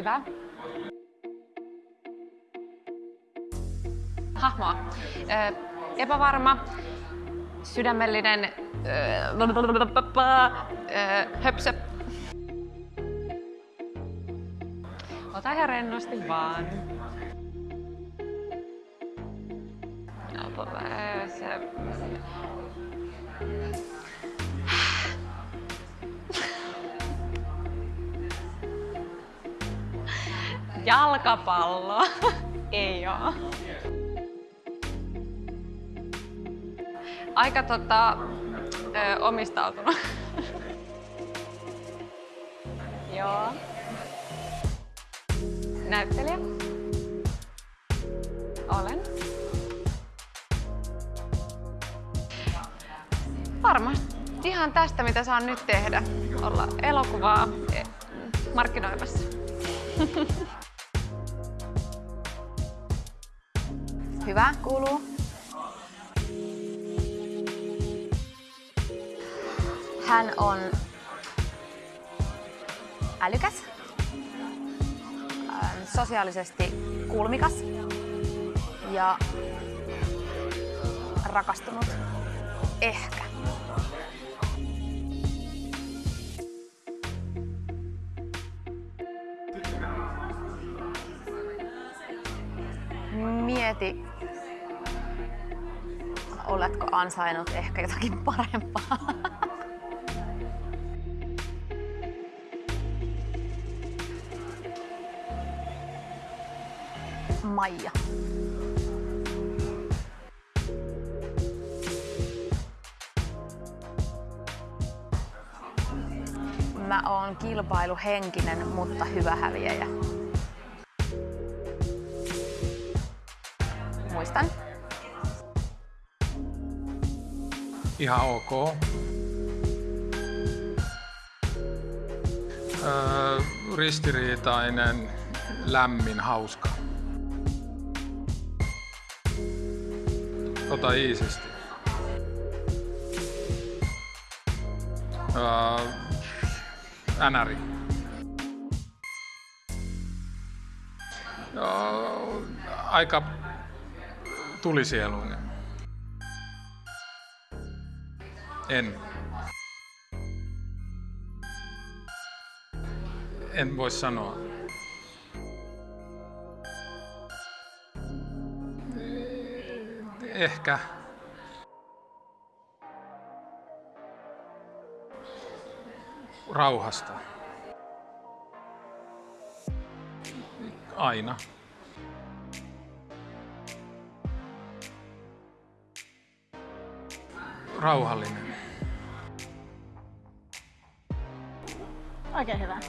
Hyvä. Hahmoa. Ö, epävarma, sydämellinen, ö, höpsö. Ota ihan rennosti vaan. Se. Jalkapallo. Ei oo. Aika tota, ö, omistautunut. Joo. Näyttelijä. Olen. Varmasti ihan tästä, mitä saan nyt tehdä. Olla elokuvaa eh, markkinoimassa. Hyvä, kuuluu. Hän on älykäs, sosiaalisesti kulmikas ja rakastunut. Ehkä. Mieti, oletko ansainnut ehkä jotakin parempaa. Maija. Mä oon kilpailuhenkinen, mutta hyvä häviäjä. Ihan ok. Öö, ristiriitainen, lämmin, hauska. Ota iisisti. Öö, änäri. Öö, aika tulisieluinen. En. En voi sanoa. Ehkä. Rauhasta. Aina. Rauhallinen. Oikein hyvä.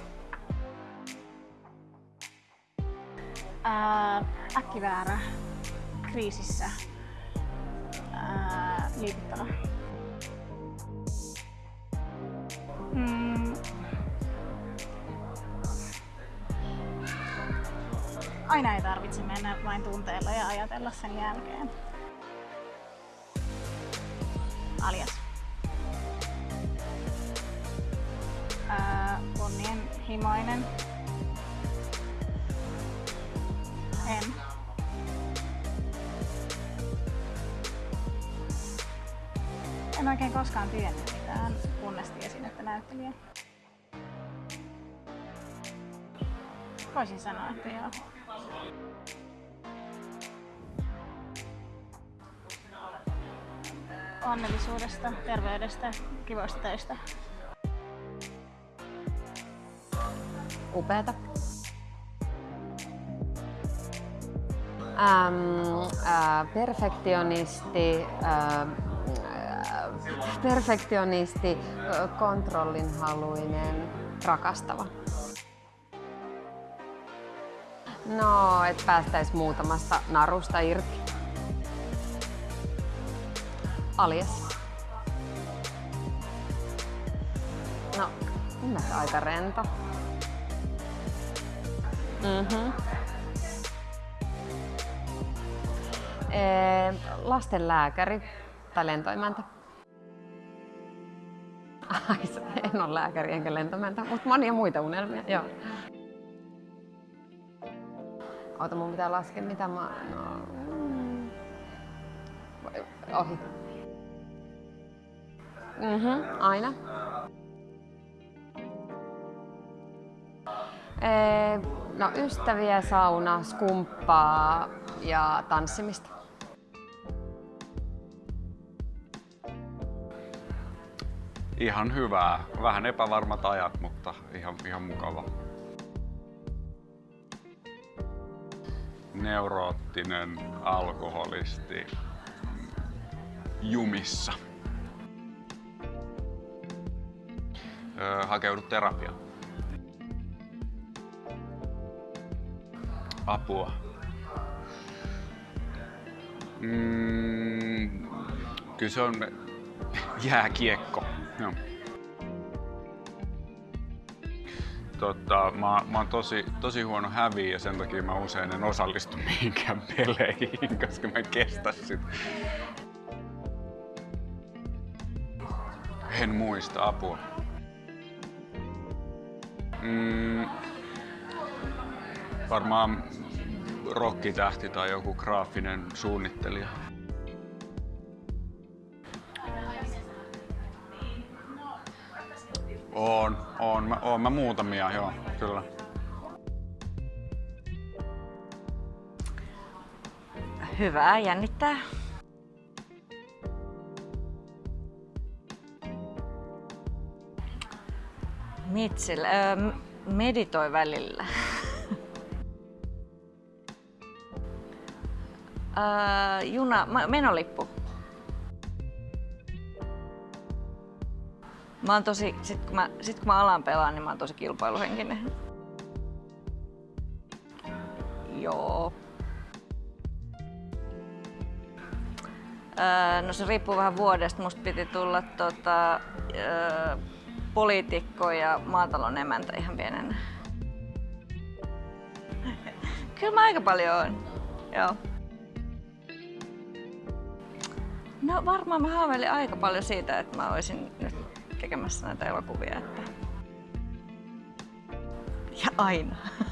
Ää, äkkiväärä, kriisissä, ää, liikuttava. Mm. Aina ei tarvitse mennä vain tunteella ja ajatella sen jälkeen. Alias. Ää, kunnianhimoinen. En. En oikein koskaan tiennyt mitään, kunnes tiesin, että näyttelijä. Voisin sanoa, että joo. onnellisuudesta, terveydestä, kivoista töistä. Upeeta. Ähm, äh, perfektionisti, äh, perfektionisti, äh, kontrollinhaluinen, rakastava. No, et päästäis muutamasta narusta irti. Alias. No, nimeltä aika rento. Mhm. Ee, lastenlääkäri tai lentoimäntä. Ai, en ole lääkäri enkä lentoimäntä, mutta monia muita unelmia, joo. Ota, mun pitää laskea, mitä mä... No, mm. Ohi. Mhm, aina. Ee, no ystäviä, sauna, skumppaa ja tanssimista. Ihan hyvää. Vähän epävarmat ajat, mutta ihan, ihan mukava. Neuroottinen alkoholisti jumissa. Öö, hakeudu terapiaan. Apua. Mm, kyllä se on jääkiekko. Joo. Tota, mä, mä oon tosi, tosi huono häviä ja sen takia mä usein en osallistu mihinkään peleihin, koska mä en kestä sitä. En muista apua. Mm, varmaan rokkitähti tai joku graafinen suunnittelija. On, on, mä, on mä muutamia, joo, kyllä. Hyvää, jännittää. Mitsil, öö, meditoi välillä. Öö, juna, menolippu. Mä oon tosi, sit kun mä, sit kun mä alan pelaan, niin mä oon tosi kilpailuhenkinen. Joo. Öö, no se riippuu vähän vuodesta. Musta piti tulla tota, öö, poliitikko ja maatalon emäntä ihan pienenä. Kyllä mä aika paljon oon. Joo. No varmaan mä haaveilin aika paljon siitä, että mä olisin nyt tekemässä näitä elokuvia. Että... Ja aina.